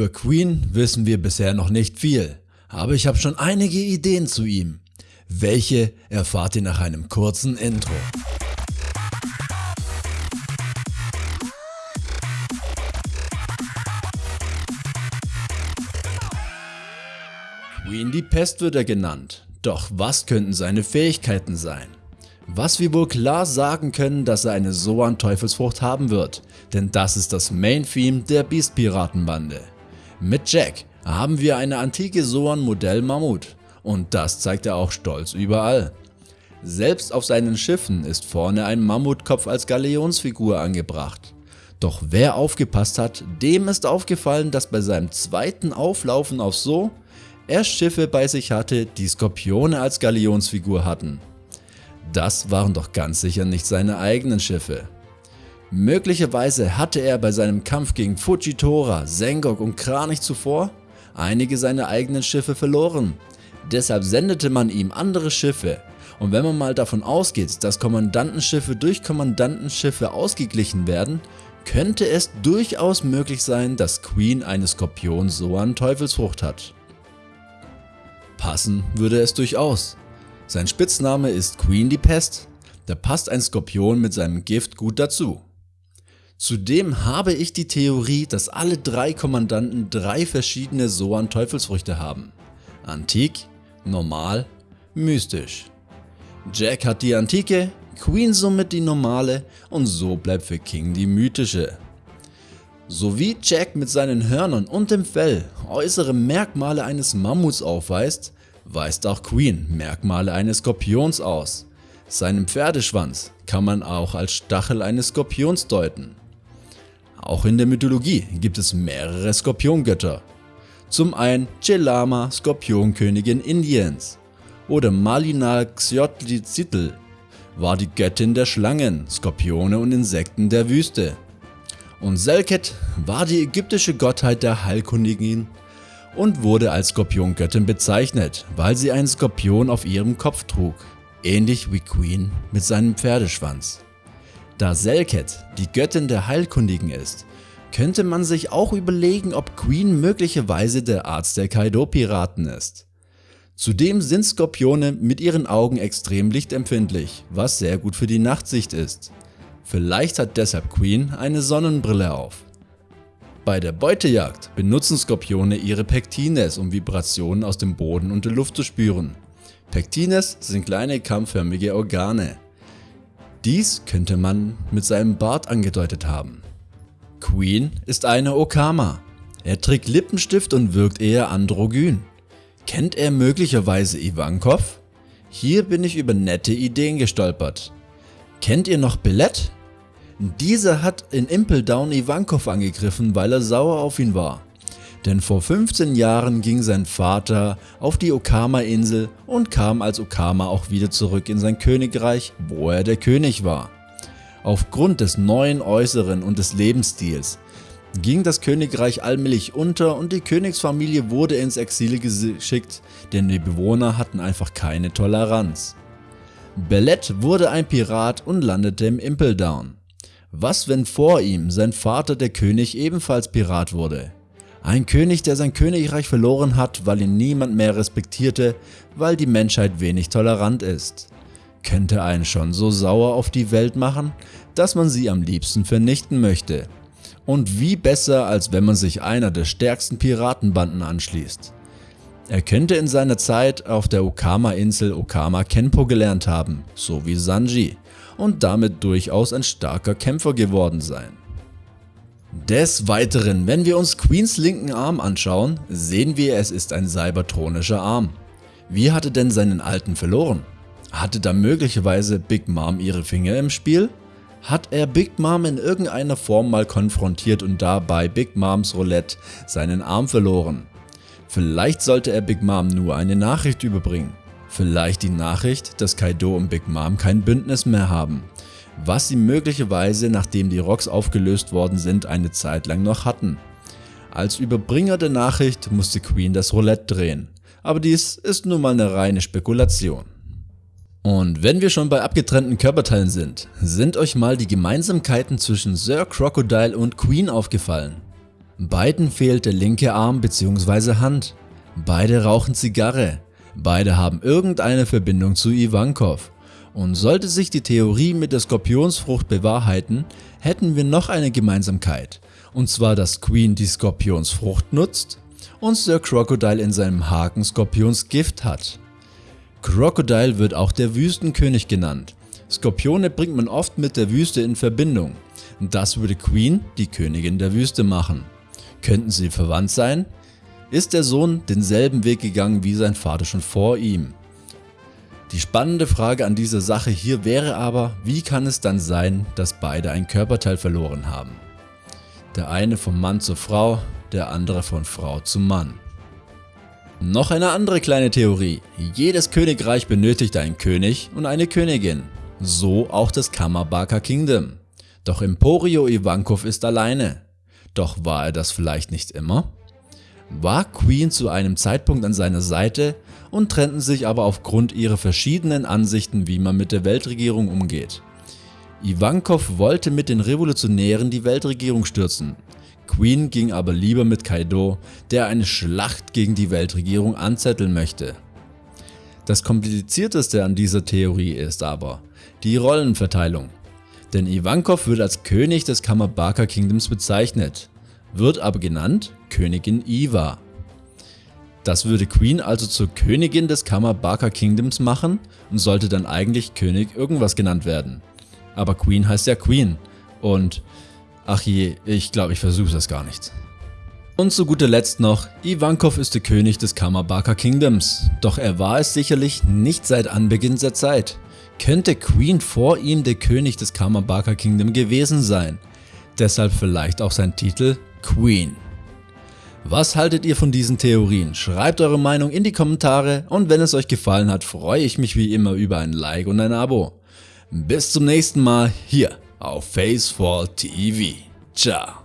Über Queen wissen wir bisher noch nicht viel, aber ich habe schon einige Ideen zu ihm. Welche erfahrt ihr nach einem kurzen Intro. Queen die Pest wird er genannt, doch was könnten seine Fähigkeiten sein? Was wir wohl klar sagen können, dass er eine Soan Teufelsfrucht haben wird, denn das ist das Main Theme der Beast Piratenbande. Mit Jack haben wir eine antike Soan Modell Mammut und das zeigt er auch stolz überall. Selbst auf seinen Schiffen ist vorne ein Mammutkopf als Galeonsfigur angebracht. Doch wer aufgepasst hat, dem ist aufgefallen, dass bei seinem zweiten Auflaufen auf So er Schiffe bei sich hatte, die Skorpione als Galionsfigur hatten. Das waren doch ganz sicher nicht seine eigenen Schiffe. Möglicherweise hatte er bei seinem Kampf gegen Fujitora, Sengok und Kranich zuvor einige seiner eigenen Schiffe verloren. Deshalb sendete man ihm andere Schiffe und wenn man mal davon ausgeht, dass Kommandantenschiffe durch Kommandantenschiffe ausgeglichen werden, könnte es durchaus möglich sein, dass Queen eine Skorpion so an Teufelsfrucht hat. Passen würde es durchaus. Sein Spitzname ist Queen die Pest, da passt ein Skorpion mit seinem Gift gut dazu. Zudem habe ich die Theorie, dass alle drei Kommandanten drei verschiedene Soan Teufelsfrüchte haben. Antik, normal, mystisch. Jack hat die antike, Queen somit die normale und so bleibt für King die mythische. So wie Jack mit seinen Hörnern und dem Fell äußere Merkmale eines Mammuts aufweist, weist auch Queen Merkmale eines Skorpions aus. Seinen Pferdeschwanz kann man auch als Stachel eines Skorpions deuten. Auch in der Mythologie gibt es mehrere Skorpiongötter. Zum einen Chelama, Skorpionkönigin Indiens oder Malina Xyotlitzitl war die Göttin der Schlangen, Skorpione und Insekten der Wüste. Und Selket war die ägyptische Gottheit der Heilkundigen und wurde als Skorpiongöttin bezeichnet, weil sie einen Skorpion auf ihrem Kopf trug, ähnlich wie Queen mit seinem Pferdeschwanz. Da Selket die Göttin der Heilkundigen ist, könnte man sich auch überlegen, ob Queen möglicherweise der Arzt der Kaido-Piraten ist. Zudem sind Skorpione mit ihren Augen extrem lichtempfindlich, was sehr gut für die Nachtsicht ist. Vielleicht hat deshalb Queen eine Sonnenbrille auf. Bei der Beutejagd benutzen Skorpione ihre Pektines, um Vibrationen aus dem Boden und der Luft zu spüren. Pektines sind kleine kammförmige Organe. Dies könnte man mit seinem Bart angedeutet haben. Queen ist eine Okama. Er trägt Lippenstift und wirkt eher androgyn. Kennt er möglicherweise Ivankov? Hier bin ich über nette Ideen gestolpert. Kennt ihr noch Billett? Dieser hat in Impel Down Ivankov angegriffen, weil er sauer auf ihn war. Denn vor 15 Jahren ging sein Vater auf die Okama-Insel und kam als Okama auch wieder zurück in sein Königreich, wo er der König war. Aufgrund des neuen Äußeren und des Lebensstils ging das Königreich allmählich unter und die Königsfamilie wurde ins Exil geschickt, denn die Bewohner hatten einfach keine Toleranz. Bellet wurde ein Pirat und landete im Impel Down. Was wenn vor ihm sein Vater der König ebenfalls Pirat wurde? Ein König, der sein Königreich verloren hat, weil ihn niemand mehr respektierte, weil die Menschheit wenig tolerant ist. Könnte einen schon so sauer auf die Welt machen, dass man sie am liebsten vernichten möchte. Und wie besser, als wenn man sich einer der stärksten Piratenbanden anschließt. Er könnte in seiner Zeit auf der Okama-Insel Okama Kenpo gelernt haben, so wie Sanji und damit durchaus ein starker Kämpfer geworden sein. Des Weiteren, wenn wir uns Queens linken Arm anschauen, sehen wir es ist ein cybertronischer Arm. Wie hatte denn seinen alten verloren? Hatte da möglicherweise Big Mom ihre Finger im Spiel? Hat er Big Mom in irgendeiner Form mal konfrontiert und dabei Big Moms Roulette seinen Arm verloren? Vielleicht sollte er Big Mom nur eine Nachricht überbringen. Vielleicht die Nachricht, dass Kaido und Big Mom kein Bündnis mehr haben, was sie möglicherweise nachdem die Rocks aufgelöst worden sind eine Zeit lang noch hatten. Als Überbringer der Nachricht musste Queen das Roulette drehen, aber dies ist nun mal eine reine Spekulation. Und wenn wir schon bei abgetrennten Körperteilen sind, sind euch mal die Gemeinsamkeiten zwischen Sir Crocodile und Queen aufgefallen? Beiden fehlt der linke Arm bzw. Hand. Beide rauchen Zigarre. Beide haben irgendeine Verbindung zu Ivankov. Und sollte sich die Theorie mit der Skorpionsfrucht bewahrheiten, hätten wir noch eine Gemeinsamkeit. Und zwar, dass Queen die Skorpionsfrucht nutzt und Sir Crocodile in seinem Haken Skorpionsgift hat. Crocodile wird auch der Wüstenkönig genannt. Skorpione bringt man oft mit der Wüste in Verbindung. Das würde Queen, die Königin der Wüste, machen. Könnten sie verwandt sein? Ist der Sohn denselben Weg gegangen wie sein Vater schon vor ihm? Die spannende Frage an dieser Sache hier wäre aber, wie kann es dann sein, dass beide ein Körperteil verloren haben? Der eine vom Mann zur Frau, der andere von Frau zu Mann. Noch eine andere kleine Theorie. Jedes Königreich benötigt einen König und eine Königin. So auch das Kamabaka Kingdom. Doch Emporio Ivankov ist alleine. Doch war er das vielleicht nicht immer? War Queen zu einem Zeitpunkt an seiner Seite und trennten sich aber aufgrund ihrer verschiedenen Ansichten wie man mit der Weltregierung umgeht. Ivankov wollte mit den Revolutionären die Weltregierung stürzen, Queen ging aber lieber mit Kaido, der eine Schlacht gegen die Weltregierung anzetteln möchte. Das komplizierteste an dieser Theorie ist aber die Rollenverteilung. Denn Ivankov wird als König des Kamabaka Kingdoms bezeichnet, wird aber genannt Königin Iva. Das würde Queen also zur Königin des Kamabaka Kingdoms machen und sollte dann eigentlich König irgendwas genannt werden. Aber Queen heißt ja Queen und ach je, ich glaube ich versuche das gar nicht. Und zu guter Letzt noch, Ivankov ist der König des Kamabaka Kingdoms, doch er war es sicherlich nicht seit Anbeginn der Zeit. Könnte Queen vor ihm der König des Kamabaka Kingdom gewesen sein, deshalb vielleicht auch sein Titel Queen. Was haltet ihr von diesen Theorien? Schreibt eure Meinung in die Kommentare und wenn es euch gefallen hat, freue ich mich wie immer über ein Like und ein Abo. Bis zum nächsten Mal hier auf Facefall TV. Ciao.